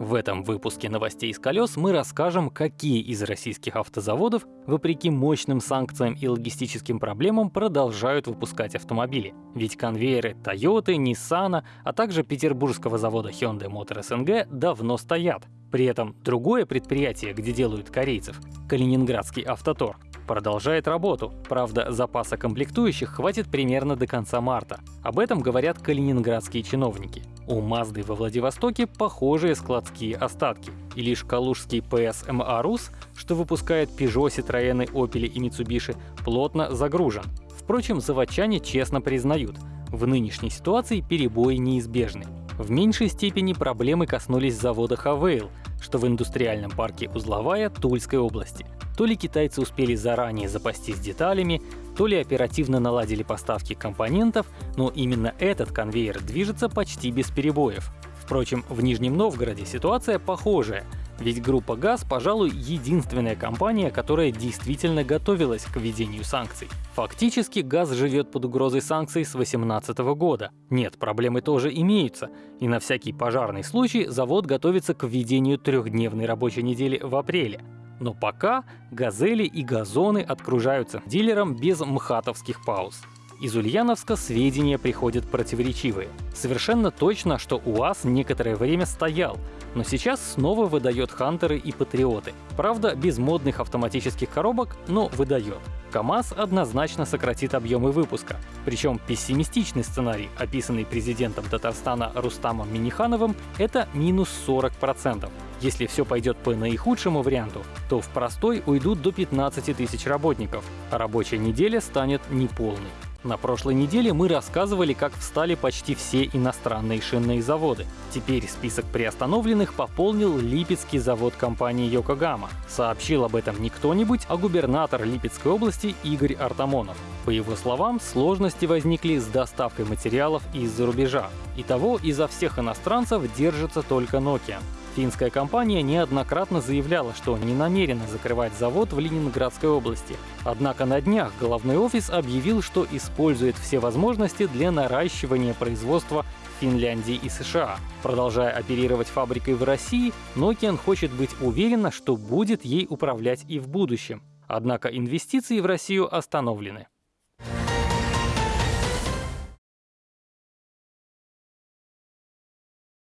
В этом выпуске новостей с колес мы расскажем, какие из российских автозаводов, вопреки мощным санкциям и логистическим проблемам, продолжают выпускать автомобили. Ведь конвейеры Toyota, Nissan, а также петербургского завода Hyundai Motor SNG давно стоят. При этом другое предприятие, где делают корейцев, Калининградский автотор, продолжает работу. Правда, запаса комплектующих хватит примерно до конца марта. Об этом говорят калининградские чиновники. У Мазды во Владивостоке похожие складские остатки. И лишь калужский PSMA Rus, что выпускает Peugeot, Citroёn, Opel и Mitsubishi, плотно загружен. Впрочем, заводчане честно признают, в нынешней ситуации перебои неизбежны. В меньшей степени проблемы коснулись завода Хавейл, что в индустриальном парке Узловая Тульской области. То ли китайцы успели заранее запастись деталями, то ли оперативно наладили поставки компонентов, но именно этот конвейер движется почти без перебоев. Впрочем, в Нижнем Новгороде ситуация похожая, ведь группа ГАЗ, пожалуй, единственная компания, которая действительно готовилась к введению санкций. Фактически ГАЗ живет под угрозой санкций с 2018 года. Нет, проблемы тоже имеются, и на всякий пожарный случай завод готовится к введению трехдневной рабочей недели в апреле. Но пока газели и газоны откружаются дилерам без мхатовских пауз. Из Ульяновска сведения приходят противоречивые. Совершенно точно, что УАЗ некоторое время стоял, но сейчас снова выдает Хантеры и Патриоты. Правда, без модных автоматических коробок, но выдает. КАМАЗ однозначно сократит объемы выпуска. Причем пессимистичный сценарий, описанный президентом Татарстана Рустамом Минихановым, это минус 40%. Если все пойдет по наихудшему варианту, то в простой уйдут до 15 тысяч работников, а рабочая неделя станет неполной. На прошлой неделе мы рассказывали, как встали почти все иностранные шинные заводы. Теперь список приостановленных пополнил Липецкий завод компании Йокогама. Сообщил об этом не кто-нибудь, а губернатор Липецкой области Игорь Артамонов. По его словам, сложности возникли с доставкой материалов из-за рубежа. Итого изо всех иностранцев держится только Nokia. Финская компания неоднократно заявляла, что не намерена закрывать завод в Ленинградской области. Однако на днях головной офис объявил, что использует все возможности для наращивания производства в Финляндии и США. Продолжая оперировать фабрикой в России, Nokian хочет быть уверена, что будет ей управлять и в будущем. Однако инвестиции в Россию остановлены.